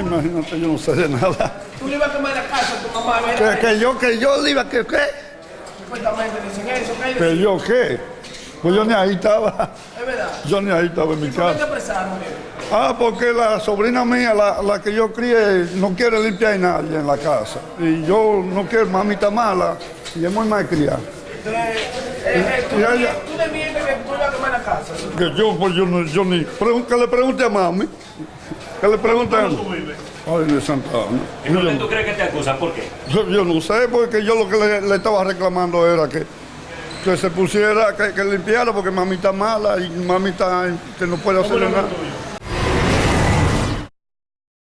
imagínate, yo no sé de nada. Tú le ibas a quemar la casa a tu mamá, ¿verdad? que yo, que yo le iba, que qué, Supuestamente dicen eso, ¿qué? que yo qué. Pues yo ni ahí estaba, Es verdad. yo ni ahí estaba en mi ¿Por qué te casa. apresaron, viejo? Ah, porque la sobrina mía, la, la que yo crié, no quiere limpiar a nadie en la casa. Y yo no quiero, mami está mala y es muy malcriada. Entonces, eh, eh, tú, le- ya. tú le que tú ibas a quemar la casa. Que yo, pues yo, yo ni, que le pregunte a mami. Que le pregunte a ¿Dónde tú vives? Ay, de Santa Ana. ¿Y qué tú crees que te acusan? ¿Por qué? Yo, yo no sé, porque yo lo que le, le estaba reclamando era que, que se pusiera, que, que limpiara, porque mami está mala y mami está, que no puede hacer ¿Cómo el nada.